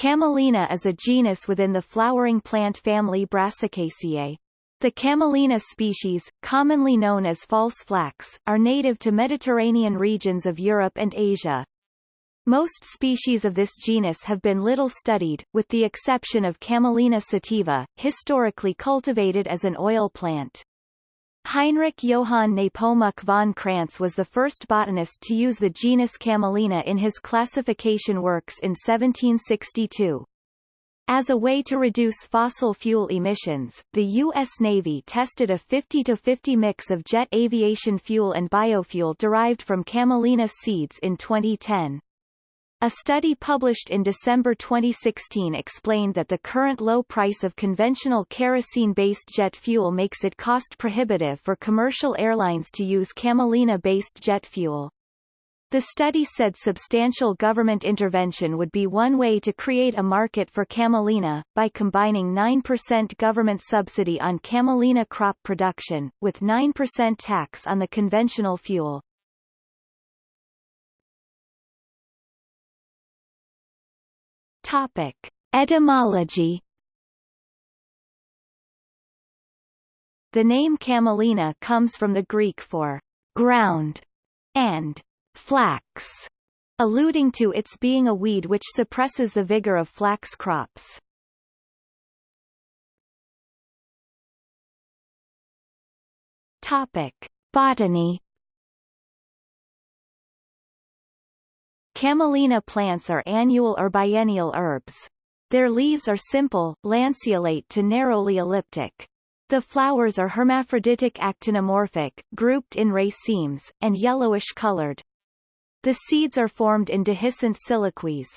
Camelina is a genus within the flowering plant family Brassicaceae. The Camelina species, commonly known as false flax, are native to Mediterranean regions of Europe and Asia. Most species of this genus have been little studied, with the exception of Camelina sativa, historically cultivated as an oil plant. Heinrich Johann Nepomuk von Crantz was the first botanist to use the genus Camelina in his classification works in 1762. As a way to reduce fossil fuel emissions, the U.S. Navy tested a 50-50 mix of jet aviation fuel and biofuel derived from camelina seeds in 2010. A study published in December 2016 explained that the current low price of conventional kerosene-based jet fuel makes it cost-prohibitive for commercial airlines to use camelina-based jet fuel. The study said substantial government intervention would be one way to create a market for camelina, by combining 9% government subsidy on camelina crop production, with 9% tax on the conventional fuel. Topic. Etymology The name camelina comes from the Greek for ground and flax, alluding to its being a weed which suppresses the vigor of flax crops. Topic: Botany Camelina plants are annual or biennial herbs. Their leaves are simple, lanceolate to narrowly elliptic. The flowers are hermaphroditic actinomorphic, grouped in racemes, and yellowish-colored. The seeds are formed in dehiscent siliques.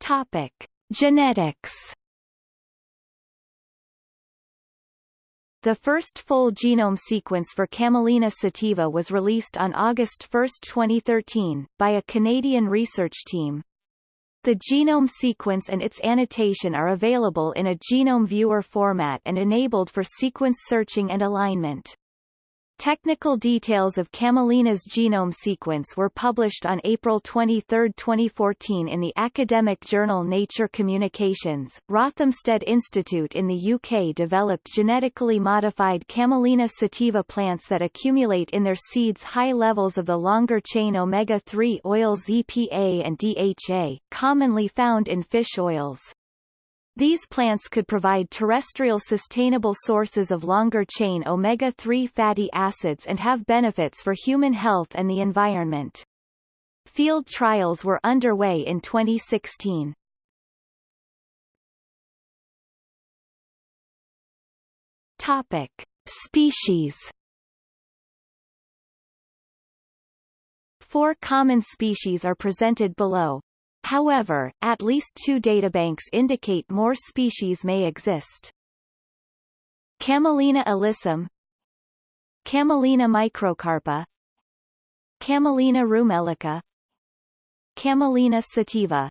Topic. Genetics The first full genome sequence for Camelina sativa was released on August 1, 2013, by a Canadian research team. The genome sequence and its annotation are available in a genome viewer format and enabled for sequence searching and alignment. Technical details of Camelina's genome sequence were published on April 23, 2014 in the academic journal Nature Communications. Rothamsted Institute in the UK developed genetically modified Camelina sativa plants that accumulate in their seeds high levels of the longer-chain omega-3 oils EPA and DHA, commonly found in fish oils. These plants could provide terrestrial sustainable sources of longer-chain omega-3 fatty acids and have benefits for human health and the environment. Field trials were underway in 2016. Topic. Species Four common species are presented below. However, at least two databanks indicate more species may exist. Camelina alyssum Camelina microcarpa Camelina rumelica Camelina sativa